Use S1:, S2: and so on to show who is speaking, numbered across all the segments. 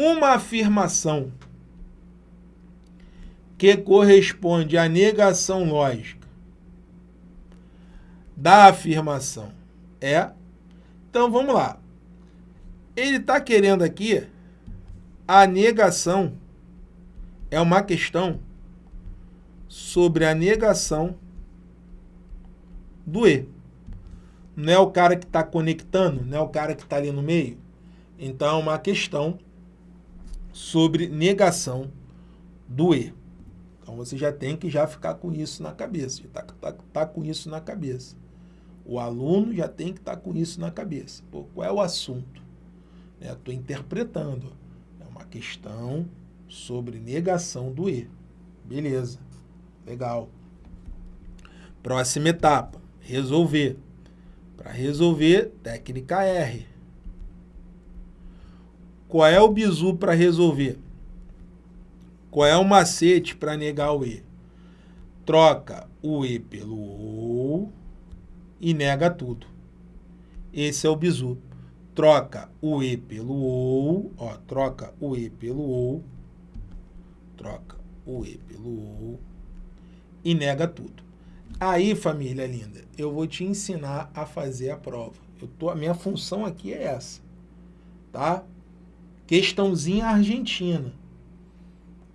S1: uma afirmação que corresponde à negação lógica da afirmação é. Então vamos lá. Ele está querendo aqui a negação é uma questão sobre a negação do E. Não é o cara que está conectando, não é o cara que está ali no meio. Então é uma questão sobre negação do E. Então você já tem que já ficar com isso na cabeça, já tá, tá, tá com isso na cabeça. O aluno já tem que estar tá com isso na cabeça. Pô, qual é o assunto? Estou né? interpretando. É uma questão sobre negação do E. Beleza. Legal. Próxima etapa. Resolver. Para resolver, técnica R. Qual é o bizu para resolver? Qual é o macete para negar o E? Troca o E pelo O e nega tudo. Esse é o bizu. Troca o E pelo O, ó, troca o E pelo O, troca o E pelo O e nega tudo. Aí, família linda, eu vou te ensinar a fazer a prova. Eu tô, a minha função aqui é essa, tá? Questãozinha argentina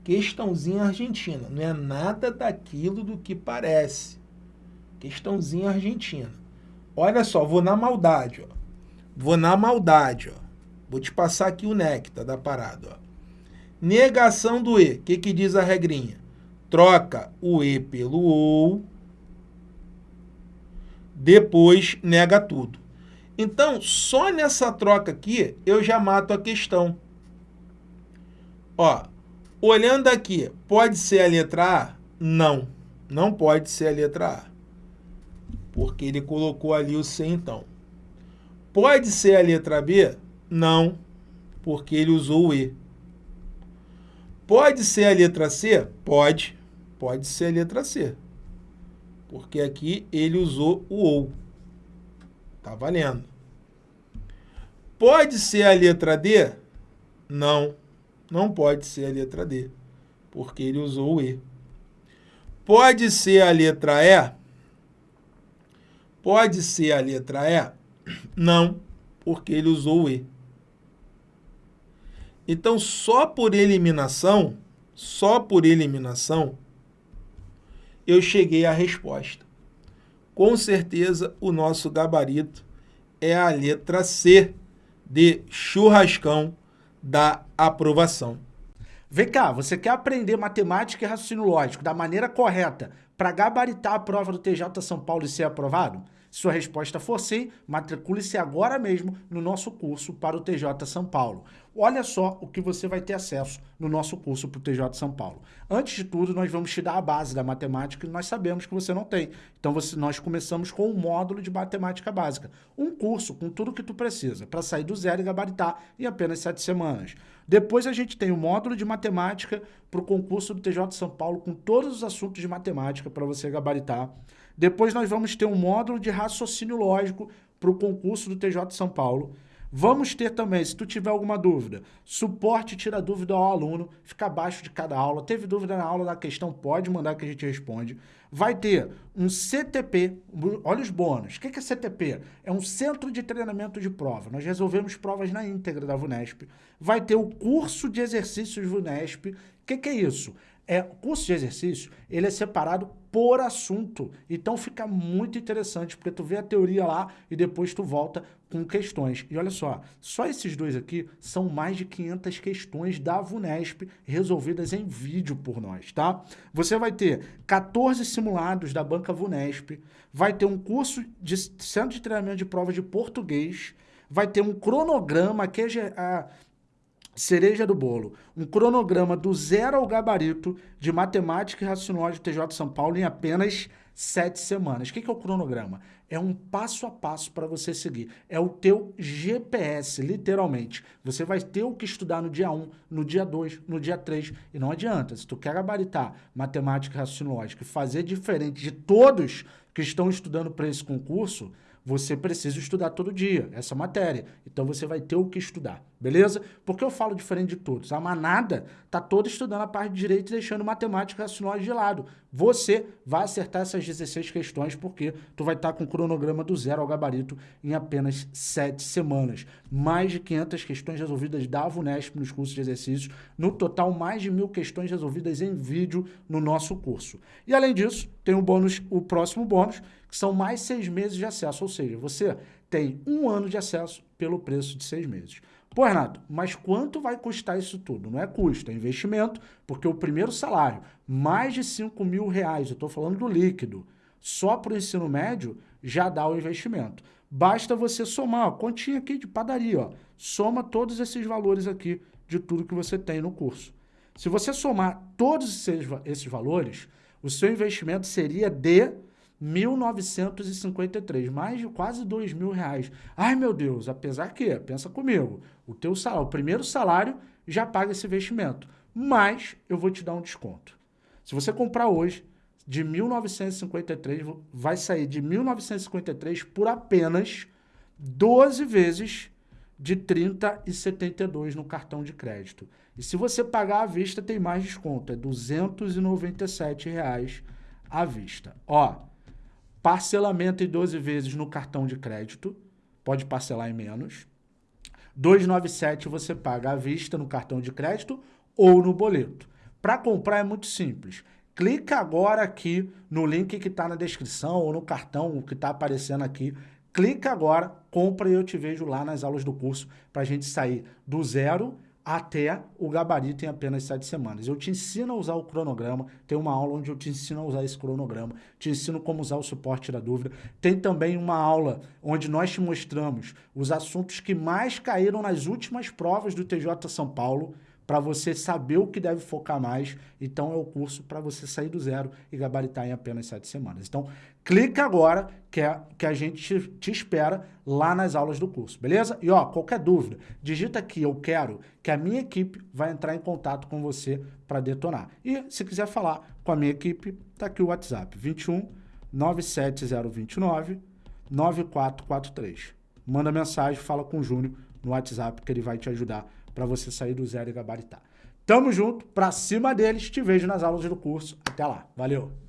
S1: questãozinha argentina. Não é nada daquilo do que parece. Questãozinha argentina. Olha só, vou na maldade, ó. Vou na maldade, ó. Vou te passar aqui o néctar da parada, ó. Negação do E. O que, que diz a regrinha? Troca o E pelo OU. Depois nega tudo. Então, só nessa troca aqui, eu já mato a questão. Ó, Olhando aqui, pode ser a letra A? Não, não pode ser a letra A. Porque ele colocou ali o C então. Pode ser a letra B? Não, porque ele usou o E. Pode ser a letra C? Pode, pode ser a letra C. Porque aqui ele usou o OU. Tá valendo. Pode ser a letra D? Não não pode ser a letra D, porque ele usou o E. Pode ser a letra E? Pode ser a letra E? Não, porque ele usou o E. Então, só por eliminação, só por eliminação, eu cheguei à resposta. Com certeza, o nosso gabarito é a letra C de churrascão da aprovação.
S2: Vem cá, você quer aprender matemática e raciocínio lógico da maneira correta para gabaritar a prova do TJ São Paulo e ser aprovado? Se sua resposta for sim, matricule-se agora mesmo no nosso curso para o TJ São Paulo. Olha só o que você vai ter acesso no nosso curso para o TJ São Paulo. Antes de tudo, nós vamos te dar a base da matemática que nós sabemos que você não tem. Então, você, nós começamos com um módulo de matemática básica. Um curso com tudo que tu precisa para sair do zero e gabaritar em apenas sete semanas. Depois a gente tem o módulo de matemática para o concurso do TJ São Paulo com todos os assuntos de matemática para você gabaritar. Depois nós vamos ter um módulo de raciocínio lógico para o concurso do TJ São Paulo. Vamos ter também, se tu tiver alguma dúvida, suporte tira dúvida ao aluno, fica abaixo de cada aula. Teve dúvida na aula da questão, pode mandar que a gente responde. Vai ter um CTP, olha os bônus. O que é CTP? É um Centro de Treinamento de Prova. Nós resolvemos provas na íntegra da VUNESP. Vai ter o curso de exercícios VUNESP. O que, que é isso? É, o curso de exercício, ele é separado por assunto. Então fica muito interessante, porque tu vê a teoria lá e depois tu volta com questões. E olha só, só esses dois aqui são mais de 500 questões da VUNESP resolvidas em vídeo por nós, tá? Você vai ter 14 simulados da banca VUNESP, vai ter um curso de centro de treinamento de prova de português, vai ter um cronograma que é cereja do bolo, um cronograma do zero ao gabarito de matemática e raciocínio TJ São Paulo em apenas sete semanas. O que é o cronograma? É um passo a passo para você seguir. É o teu GPS, literalmente. Você vai ter o que estudar no dia 1, no dia 2, no dia 3. E não adianta, se tu quer gabaritar matemática e raciocínio e fazer diferente de todos que estão estudando para esse concurso, você precisa estudar todo dia essa matéria. Então você vai ter o que estudar. Beleza? Porque eu falo diferente de todos. A manada tá toda estudando a parte de direito e deixando matemática e racionais de lado. Você vai acertar essas 16 questões porque tu vai estar tá com o cronograma do zero ao gabarito em apenas 7 semanas. Mais de 500 questões resolvidas da VUNESP nos cursos de exercícios. No total, mais de mil questões resolvidas em vídeo no nosso curso. E além disso, tem o bônus, o próximo bônus, que são mais seis meses de acesso. Ou seja, você tem um ano de acesso pelo preço de seis meses. Pô, Renato, mas quanto vai custar isso tudo? Não é custo, é investimento, porque o primeiro salário, mais de 5 mil reais, eu estou falando do líquido, só para o ensino médio, já dá o investimento. Basta você somar, ó, continha aqui de padaria, ó, soma todos esses valores aqui de tudo que você tem no curso. Se você somar todos esses, esses valores, o seu investimento seria de 1.953, mais de quase dois mil reais. Ai, meu Deus, apesar que, pensa comigo, o teu salário, o primeiro salário já paga esse investimento, mas eu vou te dar um desconto. Se você comprar hoje, de 1.953, vai sair de 1.953 por apenas 12 vezes de 30,72 no cartão de crédito. E se você pagar à vista, tem mais desconto, é 297 reais à vista. Ó, Parcelamento em 12 vezes no cartão de crédito, pode parcelar em menos. 297 você paga à vista no cartão de crédito ou no boleto. Para comprar é muito simples. Clica agora aqui no link que está na descrição ou no cartão que está aparecendo aqui. Clica agora, compra e eu te vejo lá nas aulas do curso para a gente sair do zero até o gabarito em apenas sete semanas. Eu te ensino a usar o cronograma, tem uma aula onde eu te ensino a usar esse cronograma, te ensino como usar o suporte da dúvida. Tem também uma aula onde nós te mostramos os assuntos que mais caíram nas últimas provas do TJ São Paulo, para você saber o que deve focar mais. Então, é o curso para você sair do zero e gabaritar em apenas sete semanas. Então, clica agora que, é, que a gente te, espera lá nas aulas do curso, beleza? E, ó, qualquer dúvida, digita aqui, eu quero, que a minha equipe vai entrar em contato com você para detonar. E, se quiser falar com a minha equipe, tá aqui o WhatsApp, 21 97029 9443. Manda mensagem, fala com o Júnior no WhatsApp que ele vai te ajudar para você sair do zero e gabaritar. Tamo junto, pra cima deles, te vejo nas aulas do curso. Até lá, valeu!